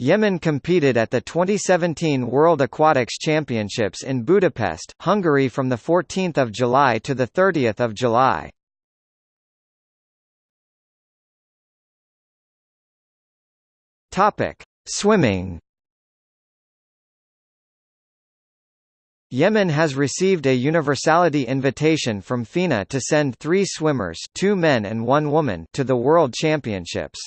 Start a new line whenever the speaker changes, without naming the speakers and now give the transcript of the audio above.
Yemen competed at the 2017 World Aquatics Championships in Budapest, Hungary from the 14th of July to the 30th of July. Topic: Swimming Yemen has received a universality invitation from FINA to send three swimmers two men and one woman to the World Championships.